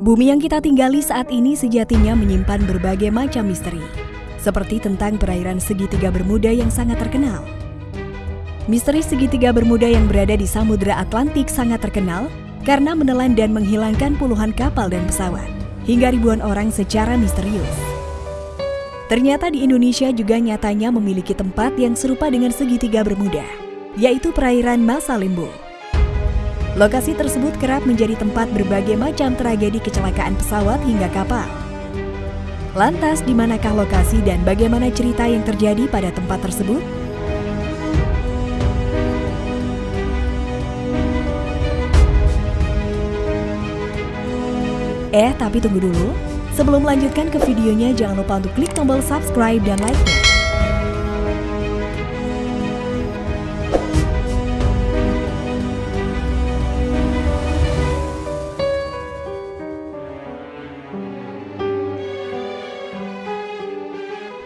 Bumi yang kita tinggali saat ini sejatinya menyimpan berbagai macam misteri, seperti tentang perairan segitiga Bermuda yang sangat terkenal. Misteri segitiga Bermuda yang berada di Samudra Atlantik sangat terkenal karena menelan dan menghilangkan puluhan kapal dan pesawat, hingga ribuan orang secara misterius. Ternyata di Indonesia juga nyatanya memiliki tempat yang serupa dengan segitiga Bermuda, yaitu perairan Masa Limbo. Lokasi tersebut kerap menjadi tempat berbagai macam tragedi kecelakaan pesawat hingga kapal. Lantas, di manakah lokasi dan bagaimana cerita yang terjadi pada tempat tersebut? Eh, tapi tunggu dulu. Sebelum melanjutkan ke videonya, jangan lupa untuk klik tombol subscribe dan like-nya.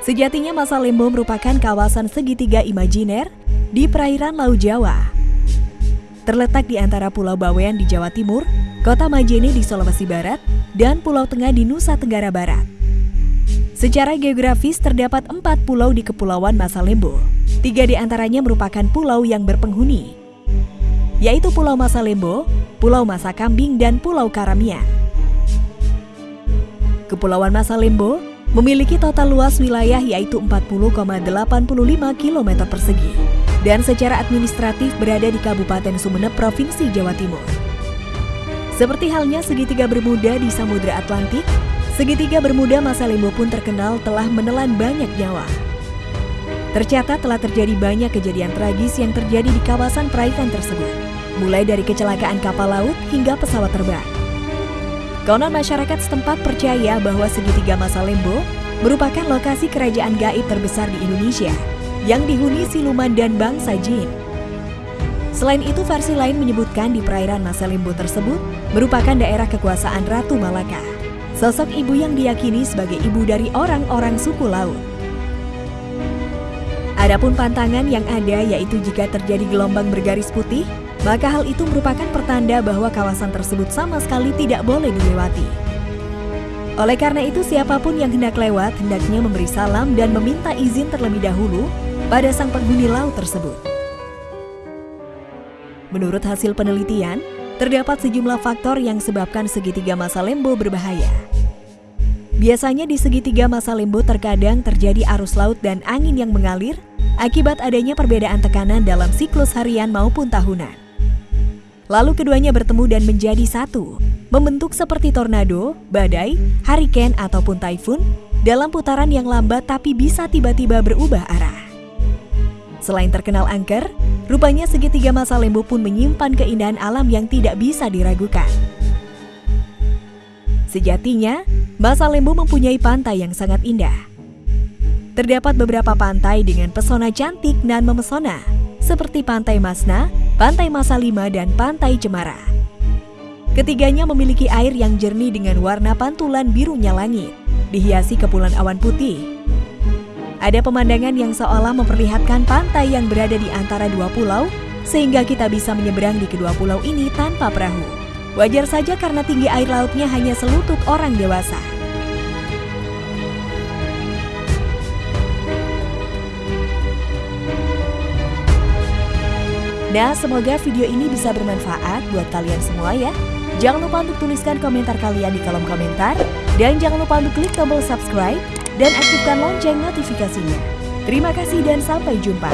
Sejatinya Masa Lembo merupakan kawasan segitiga imajiner di perairan Laut Jawa. Terletak di antara Pulau Bawean di Jawa Timur, Kota Majene di Sulawesi Barat, dan Pulau Tengah di Nusa Tenggara Barat. Secara geografis terdapat empat pulau di Kepulauan Masa Lembo. Tiga di antaranya merupakan pulau yang berpenghuni, yaitu Pulau Masa Lembo, Pulau Masa Kambing, dan Pulau Karamian. Kepulauan Masa Lembo memiliki total luas wilayah yaitu 40,85 km persegi dan secara administratif berada di Kabupaten Sumeneb, Provinsi Jawa Timur. Seperti halnya segitiga Bermuda di Samudra Atlantik, segitiga Bermuda masa Limbo pun terkenal telah menelan banyak nyawa. Tercatat telah terjadi banyak kejadian tragis yang terjadi di kawasan perairan tersebut, mulai dari kecelakaan kapal laut hingga pesawat terbang. Konon masyarakat setempat percaya bahwa segitiga masa Lembo merupakan lokasi kerajaan gaib terbesar di Indonesia yang dihuni siluman dan bangsa jin. Selain itu, versi lain menyebutkan di perairan masa Lembo tersebut merupakan daerah kekuasaan Ratu Malaka, sosok ibu yang diyakini sebagai ibu dari orang-orang suku laut. Adapun pantangan yang ada yaitu jika terjadi gelombang bergaris putih, maka hal itu merupakan pertanda bahwa kawasan tersebut sama sekali tidak boleh dilewati. Oleh karena itu, siapa pun yang hendak lewat hendaknya memberi salam dan meminta izin terlebih dahulu pada sang penghuni laut tersebut. Menurut hasil penelitian, terdapat sejumlah faktor yang sebabkan segitiga masa lembo berbahaya. Biasanya di segitiga masa lembo terkadang terjadi arus laut dan angin yang mengalir akibat adanya perbedaan tekanan dalam siklus harian maupun tahunan. Lalu keduanya bertemu dan menjadi satu, membentuk seperti tornado, badai, hurricane ataupun typhoon dalam putaran yang lambat tapi bisa tiba-tiba berubah arah. Selain terkenal angker, rupanya segitiga masa lembu pun menyimpan keindahan alam yang tidak bisa diragukan. Sejatinya, masa lembu mempunyai pantai yang sangat indah. Terdapat beberapa pantai dengan pesona cantik dan memesona, seperti Pantai Masna, Pantai Masa Lima, dan Pantai Cemara. Ketiganya memiliki air yang jernih dengan warna pantulan birunya langit, dihiasi kepulan awan putih. Ada pemandangan yang seolah memperlihatkan pantai yang berada di antara dua pulau, sehingga kita bisa menyeberang di kedua pulau ini tanpa perahu. Wajar saja karena tinggi air lautnya hanya selutut orang dewasa. Nah, semoga video ini bisa bermanfaat buat kalian semua ya. Jangan lupa untuk tuliskan komentar kalian di kolom komentar. Dan jangan lupa untuk klik tombol subscribe dan aktifkan lonceng notifikasinya. Terima kasih dan sampai jumpa.